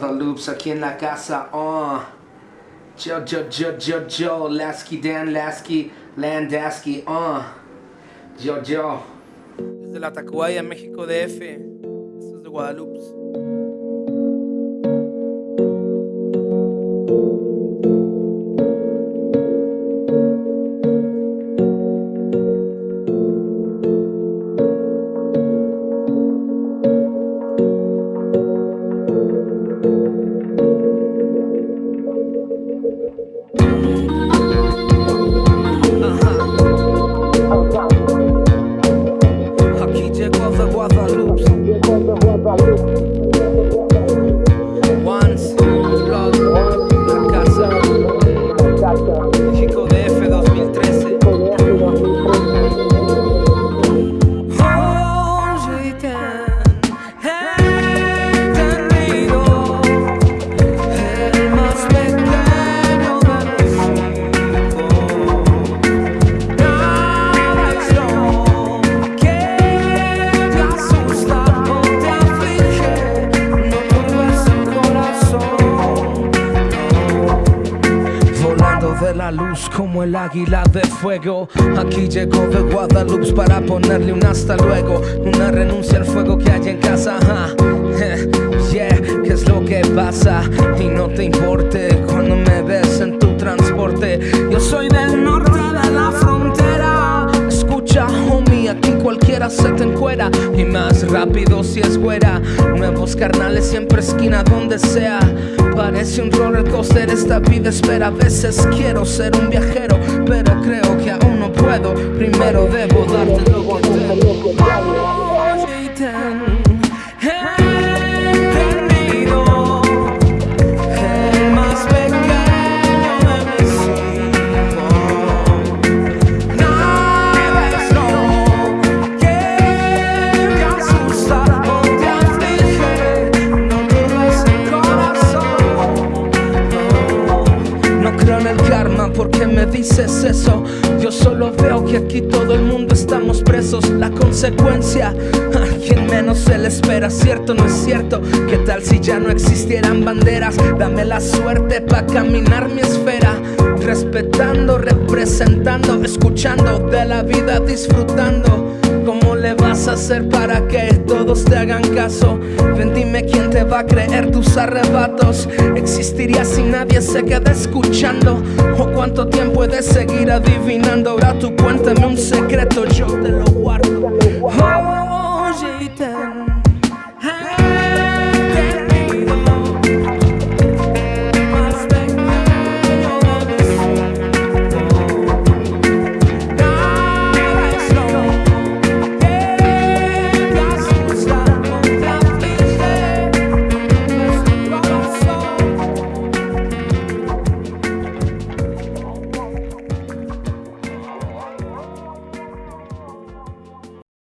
Guadalupe aquí en la casa. Oh. Yo, yo, yo, yo, yo. Lasky, Dan, Lasky, Landasky. Oh. Yo, yo. Desde la Tacubaya, México DF. Esto es de Guadalupe. Aquí luz como el águila de fuego. Aquí llegó de Guadalupe para ponerle un hasta luego. Una renuncia al fuego que hay en casa. Yeah, ¿qué es lo que pasa? Y no te importe cuando me ves en tu transporte. Yo soy del norte de la frontera. Escucha, homie, aquí cualquiera se te encuera. Y más rápido si es güera. Nuevos carnales, siempre esquina donde sea. Parece un roller coaster, esta vida espera. A veces quiero ser un viajero, pero creo que aún no puedo. Primero debo darte lo que tengo. Karma porque me dices eso. Yo solo veo que aquí todo el mundo estamos presos. La consecuencia, a quien menos se le espera, cierto no es cierto. ¿Qué tal si ya no existieran banderas? Dame la suerte para caminar mi esfera. Respetando, representando, escuchando de la vida, disfrutando. ¿Cómo le vas a hacer para que todos te hagan caso? Ven, dime quién te va a creer tus arrebatos. ¿Existiría si nadie se queda escuchando? ¿O cuánto tiempo he de seguir adivinando? Ahora tú cuéntame un secreto, yo te lo guardo.